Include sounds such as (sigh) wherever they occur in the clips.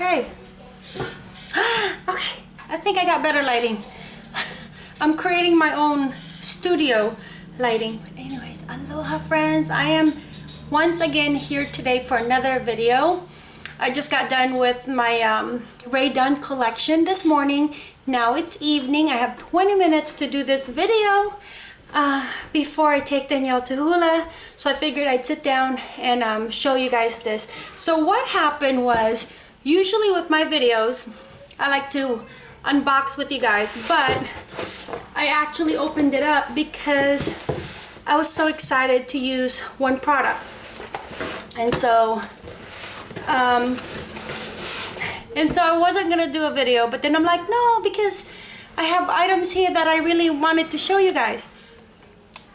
Okay. (gasps) okay, I think I got better lighting. (laughs) I'm creating my own studio lighting. But anyways, aloha friends. I am once again here today for another video. I just got done with my um, Rae Dunn collection this morning. Now it's evening. I have 20 minutes to do this video uh, before I take Danielle to hula. So I figured I'd sit down and um, show you guys this. So what happened was, usually with my videos, I like to unbox with you guys, but I actually opened it up because I was so excited to use one product. And so um, and so I wasn't gonna do a video, but then I'm like, no, because I have items here that I really wanted to show you guys.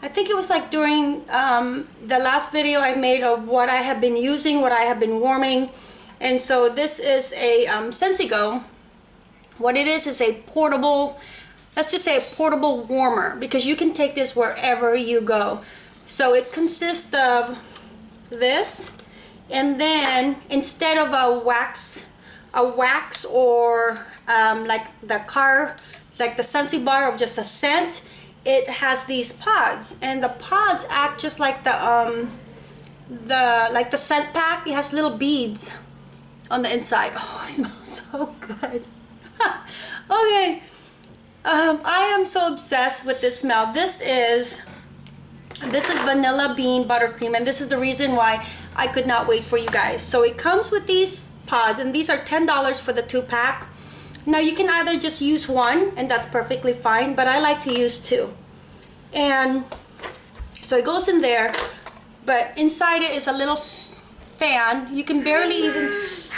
I think it was like during um, the last video I made of what I have been using, what I have been warming. And so this is a um, Scentsy Go. What it is is a portable, let's just say a portable warmer because you can take this wherever you go. So it consists of this and then instead of a wax a wax or um, like the car like the Scentsy bar of just a scent it has these pods and the pods act just like the um the like the scent pack it has little beads on the inside (laughs) oh it smells so good (laughs) okay um, I am so obsessed with this smell this is this is vanilla bean buttercream and this is the reason why I could not wait for you guys. So it comes with these pods and these are $10 for the two pack. Now you can either just use one and that's perfectly fine, but I like to use two. And so it goes in there, but inside it is a little fan. You can barely even...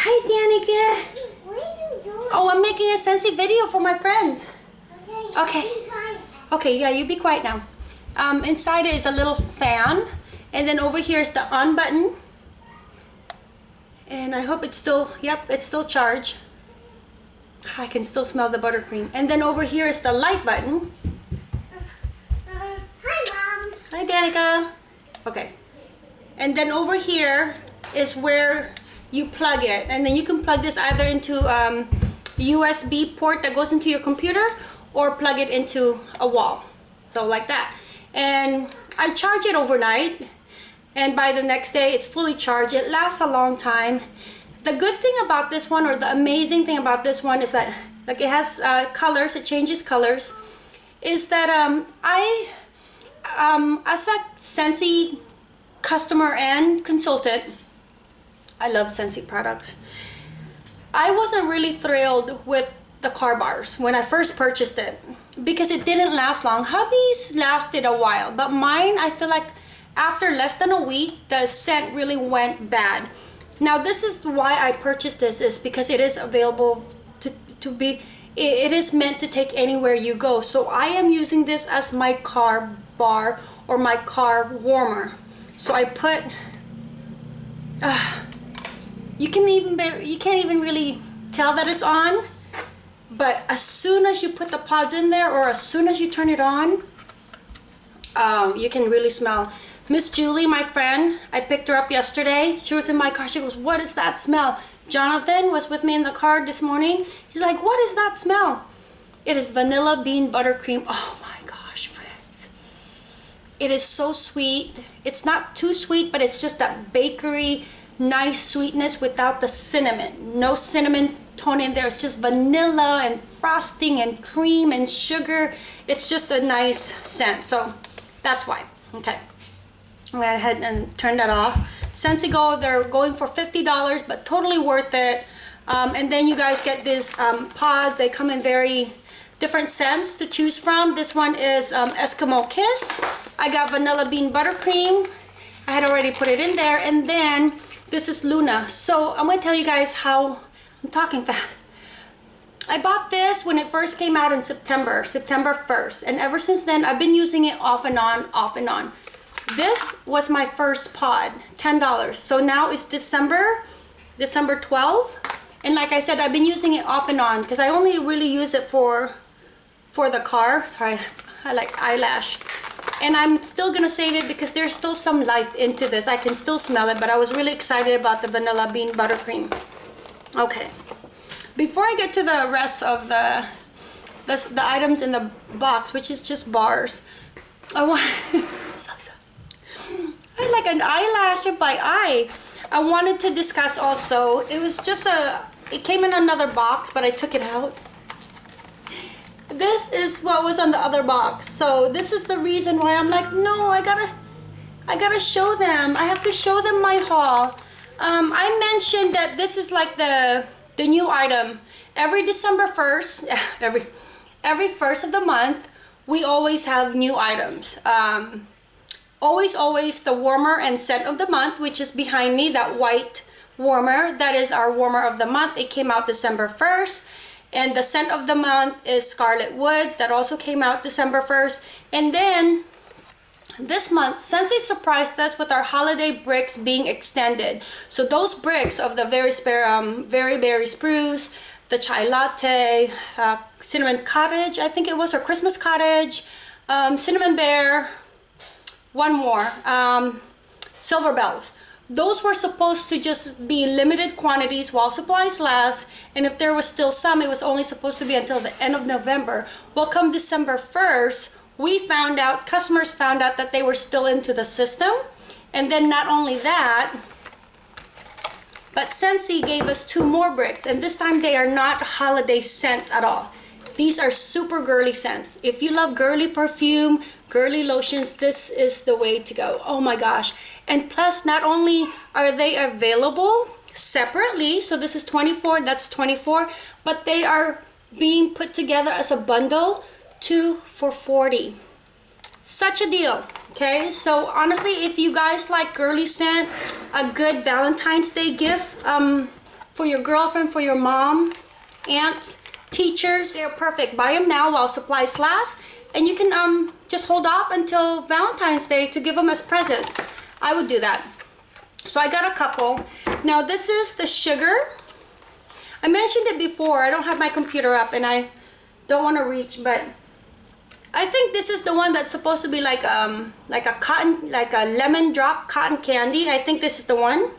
Hi, Danica. What are you doing? Oh, I'm making a Scentsy video for my friends. Okay. Okay, yeah, you be quiet now. Um, inside is a little fan. And then over here is the on button and I hope it's still yep it's still charged I can still smell the buttercream and then over here is the light button hi mom hi Danica okay and then over here is where you plug it. And then you can plug this either into um, USB port that goes into your computer or plug it into a wall. So like that. And I charge it overnight. And by the next day it's fully charged. It lasts a long time. The good thing about this one or the amazing thing about this one is that like it has uh, colors. It changes colors. Is that um, I um, as a Scentsy customer and consultant I love Scentsy products. I wasn't really thrilled with the car bars when I first purchased it because it didn't last long. Hubby's lasted a while but mine I feel like after less than a week the scent really went bad. Now this is why I purchased this is because it is available to, to be it is meant to take anywhere you go. So I am using this as my car bar or my car warmer. So I put uh, you can even you can't even really tell that it's on but as soon as you put the pods in there or as soon as you turn it on um, you can really smell Miss Julie, my friend, I picked her up yesterday. She was in my car. She goes, what is that smell? Jonathan was with me in the car this morning. He's like, what is that smell? It is vanilla bean buttercream. Oh my gosh, friends. It is so sweet. It's not too sweet, but it's just that bakery, nice sweetness without the cinnamon. No cinnamon tone in there. It's just vanilla and frosting and cream and sugar. It's just a nice scent. So that's why. Okay. I'm gonna ahead and turned that off. Scentsy Go, they're going for $50, but totally worth it. Um, and then you guys get this um, pods. They come in very different scents to choose from. This one is um, Eskimo Kiss. I got Vanilla Bean Buttercream. I had already put it in there. And then this is Luna. So I'm going to tell you guys how I'm talking fast. I bought this when it first came out in September, September 1st. And ever since then, I've been using it off and on, off and on. This was my first pod, $10. So now it's December, December 12. And like I said, I've been using it off and on because I only really use it for, for the car. Sorry, (laughs) I like eyelash. And I'm still gonna save it because there's still some life into this. I can still smell it, but I was really excited about the vanilla bean buttercream. Okay, before I get to the rest of the the, the items in the box, which is just bars, I want (laughs) so. I like an eyelash by eye. I wanted to discuss also. It was just a. It came in another box, but I took it out. This is what was on the other box. So this is the reason why I'm like, no, I gotta, I gotta show them. I have to show them my haul. Um, I mentioned that this is like the the new item. Every December 1st, (laughs) every every first of the month, we always have new items. Um, always, always the warmer and scent of the month, which is behind me, that white warmer. That is our warmer of the month. It came out December 1st. And the scent of the month is Scarlet Woods. That also came out December 1st. And then this month, Scentsy surprised us with our holiday bricks being extended. So those bricks of the very spare, um, very berry spruce, the chai latte, uh, cinnamon cottage, I think it was, or Christmas cottage, um, cinnamon bear, one more, um, silver bells. Those were supposed to just be limited quantities while supplies last, and if there was still some, it was only supposed to be until the end of November. Well, come December 1st, we found out, customers found out that they were still into the system. And then not only that, but Scentsy gave us two more bricks, and this time they are not holiday scents at all. These are super girly scents. If you love girly perfume, girly lotions, this is the way to go. Oh my gosh. And plus, not only are they available separately, so this is 24, that's 24, but they are being put together as a bundle, two for 40. Such a deal. Okay, so honestly, if you guys like girly scent, a good Valentine's Day gift um, for your girlfriend, for your mom, aunts, teachers, they're perfect. Buy them now while supplies last, and you can um, just hold off until Valentine's Day to give them as presents. I would do that. So I got a couple. Now this is the sugar. I mentioned it before. I don't have my computer up and I don't want to reach, but I think this is the one that's supposed to be like um like a cotton like a lemon drop cotton candy. I think this is the one.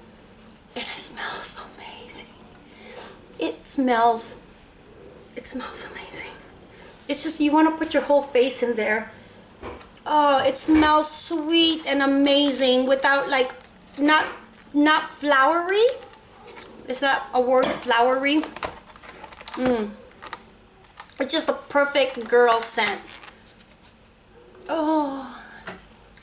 And it smells amazing. It smells it smells amazing. It's just you want to put your whole face in there. Oh, it smells sweet and amazing without like not not flowery. Is that a word flowery? Mmm. It's just a perfect girl scent. Oh,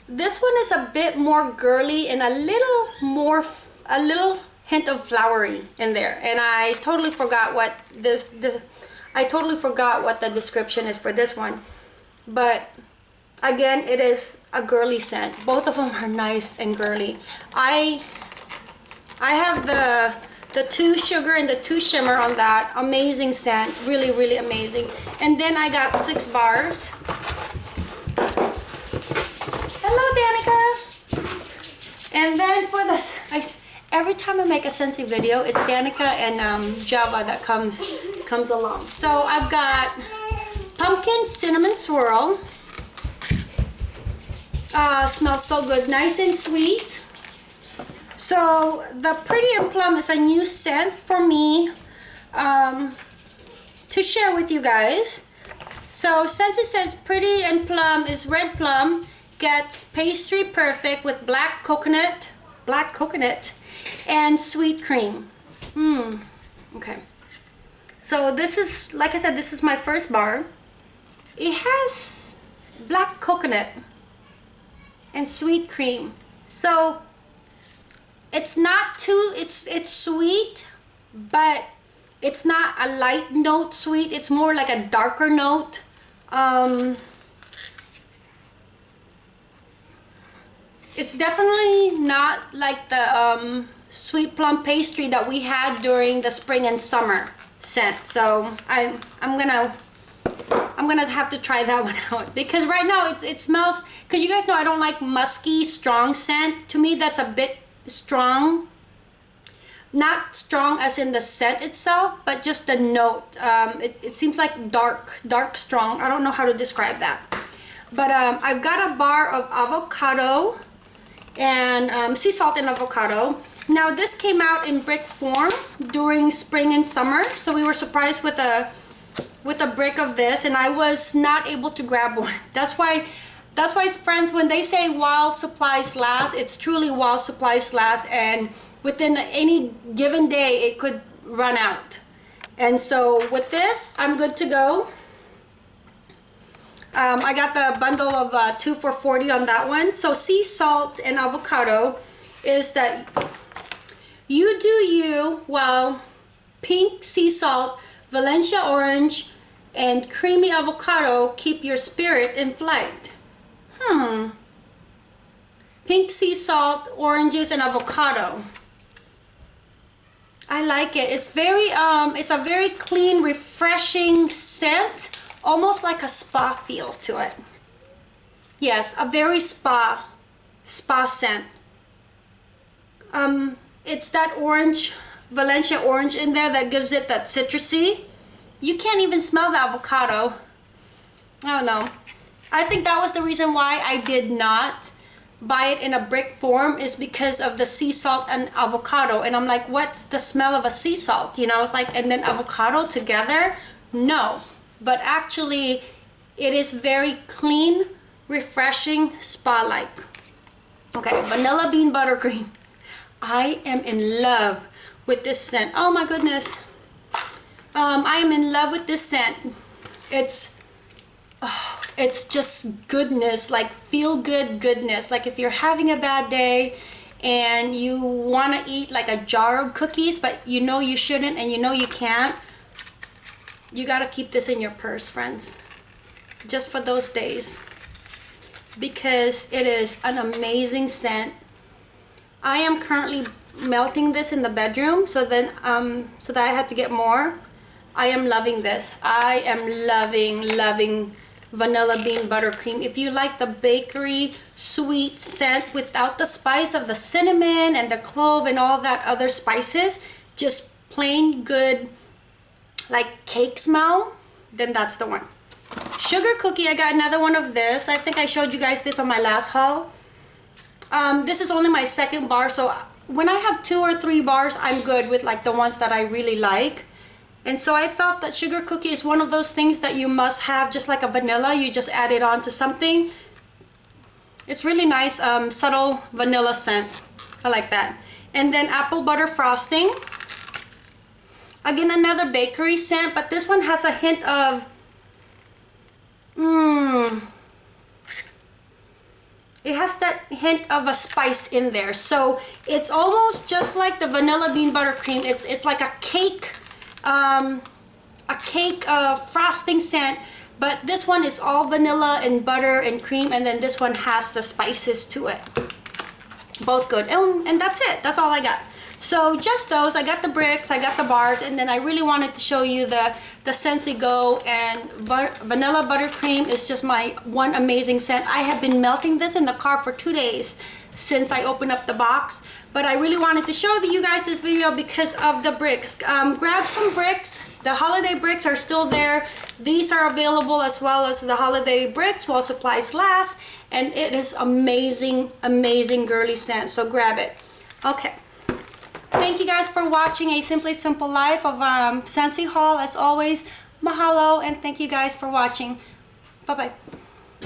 this one is a bit more girly and a little more, a little hint of flowery in there. And I totally forgot what this, the, I totally forgot what the description is for this one. But again, it is a girly scent. Both of them are nice and girly. I, I have the, the two sugar and the two shimmer on that. Amazing scent. Really, really amazing. And then I got six bars. Hello, Danica. And then for this, I, every time I make a Scentsy video, it's Danica and um, Java that comes comes along. So I've got pumpkin cinnamon swirl. Uh, smells so good, nice and sweet. So the Pretty and Plum is a new scent for me um, to share with you guys. So Scentsy says Pretty and Plum is red plum, gets pastry perfect with black coconut, black coconut, and sweet cream. Mmm, okay. So this is, like I said, this is my first bar. It has black coconut and sweet cream. So it's not too, it's, it's sweet, but it's not a light note sweet. It's more like a darker note. Um, it's definitely not like the um, sweet plum pastry that we had during the spring and summer scent. So I, I'm gonna I'm gonna have to try that (laughs) one out. Because right now it, it smells because you guys know I don't like musky strong scent. To me that's a bit strong. Not strong as in the scent itself but just the note. Um, it, it seems like dark dark strong. I don't know how to describe that. But um, I've got a bar of avocado and um, sea salt and avocado Now this came out in brick form during spring and summer, so we were surprised with a with a brick of this, and I was not able to grab (laughs) one. That's why, that's why friends, when they say while supplies last, it's truly while supplies last, and within any given day, it could run out. And so with this, I'm good to go. Um, I got the bundle of uh, two for 40 on that one. So sea salt and avocado is that you do you while pink sea salt, Valencia orange, and creamy avocado keep your spirit in flight. Hmm. Pink sea salt, oranges, and avocado. I like it. It's very, um, it's a very clean, refreshing scent. Almost like a spa feel to it. Yes, a very spa, spa scent. Um, it's that orange, Valencia orange in there that gives it that citrusy. You can't even smell the avocado. I don't know. I think that was the reason why I did not buy it in a brick form is because of the sea salt and avocado. And I'm like, what's the smell of a sea salt? You know, it's like, and then avocado together? No. But actually, it is very clean, refreshing, spa-like. Okay, vanilla bean buttercream. I am in love with this scent. Oh my goodness. Um, I am in love with this scent. It's, oh, it's just goodness, like feel good goodness. Like if you're having a bad day and you want to eat like a jar of cookies, but you know you shouldn't and you know you can't, you got to keep this in your purse, friends. Just for those days. Because it is an amazing scent. I am currently melting this in the bedroom so then um so that I had to get more I am loving this. I am loving, loving vanilla bean buttercream. If you like the bakery sweet scent without the spice of the cinnamon and the clove and all that other spices, just plain good like cake smell, then that's the one. Sugar cookie, I got another one of this. I think I showed you guys this on my last haul. Um, this is only my second bar, so when I have two or three bars, I'm good with like the ones that I really like. And so I felt that sugar cookie is one of those things that you must have just like a vanilla. You just add it on to something. It's really nice, um, subtle vanilla scent. I like that. And then apple butter frosting. Again, another bakery scent, but this one has a hint of... Mmm... It has that hint of a spice in there. So it's almost just like the vanilla bean buttercream. It's, it's like a cake um, a cake uh, frosting scent but this one is all vanilla and butter and cream and then this one has the spices to it. Both good. And, and that's it. That's all I got so just those. I got the bricks I got the bars and then I really wanted to show you the the Scentsy Go and vanilla buttercream is just my one amazing scent. I have been melting this in the car for two days since I opened up the box but I really wanted to show you guys this video because of the bricks. Um, grab some bricks. The holiday bricks are still there. These are available as well as the holiday bricks while supplies last and it is amazing amazing girly scent so grab it. Okay thank you guys for watching a simply simple life of um, Scentsy haul as always mahalo and thank you guys for watching. Bye bye